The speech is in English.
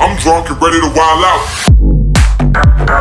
I'm drunk and ready to wild out.